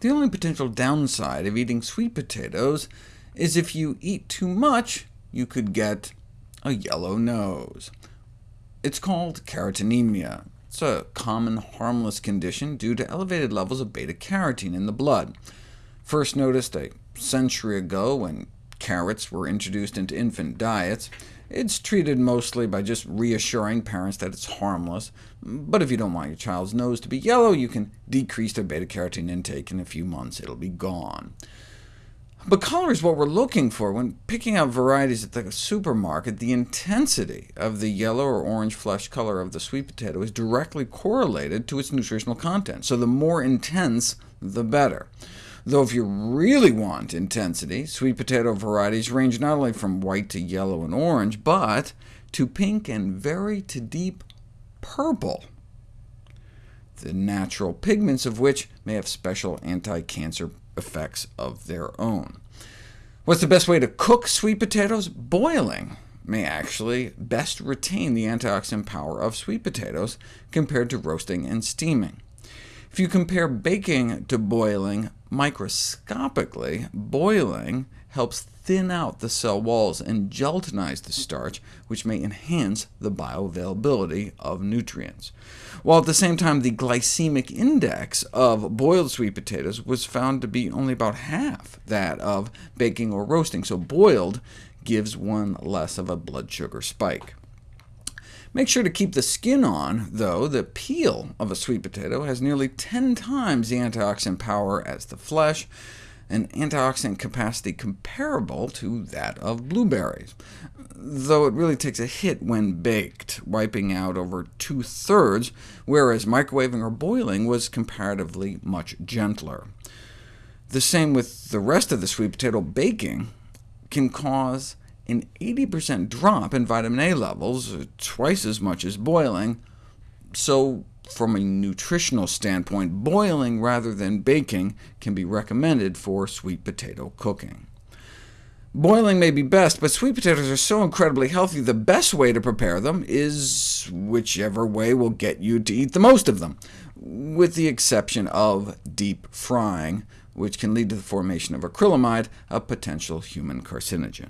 The only potential downside of eating sweet potatoes is if you eat too much, you could get a yellow nose. It's called carotenemia. It's a common harmless condition due to elevated levels of beta-carotene in the blood. First noticed a century ago when carrots were introduced into infant diets. It's treated mostly by just reassuring parents that it's harmless, but if you don't want your child's nose to be yellow, you can decrease their beta-carotene intake. In a few months, it'll be gone. But color is what we're looking for. When picking out varieties at the supermarket, the intensity of the yellow or orange flesh color of the sweet potato is directly correlated to its nutritional content, so the more intense, the better. Though if you really want intensity, sweet potato varieties range not only from white to yellow and orange, but to pink and very to deep purple, the natural pigments of which may have special anti-cancer effects of their own. What's the best way to cook sweet potatoes? Boiling may actually best retain the antioxidant power of sweet potatoes compared to roasting and steaming. If you compare baking to boiling microscopically, boiling helps thin out the cell walls and gelatinize the starch, which may enhance the bioavailability of nutrients. While at the same time the glycemic index of boiled sweet potatoes was found to be only about half that of baking or roasting, so boiled gives one less of a blood sugar spike. Make sure to keep the skin on, though. The peel of a sweet potato has nearly 10 times the antioxidant power as the flesh, an antioxidant capacity comparable to that of blueberries, though it really takes a hit when baked, wiping out over two-thirds, whereas microwaving or boiling was comparatively much gentler. The same with the rest of the sweet potato baking can cause an 80% drop in vitamin A levels, uh, twice as much as boiling, so from a nutritional standpoint, boiling rather than baking can be recommended for sweet potato cooking. Boiling may be best, but sweet potatoes are so incredibly healthy, the best way to prepare them is whichever way will get you to eat the most of them, with the exception of deep frying, which can lead to the formation of acrylamide, a potential human carcinogen.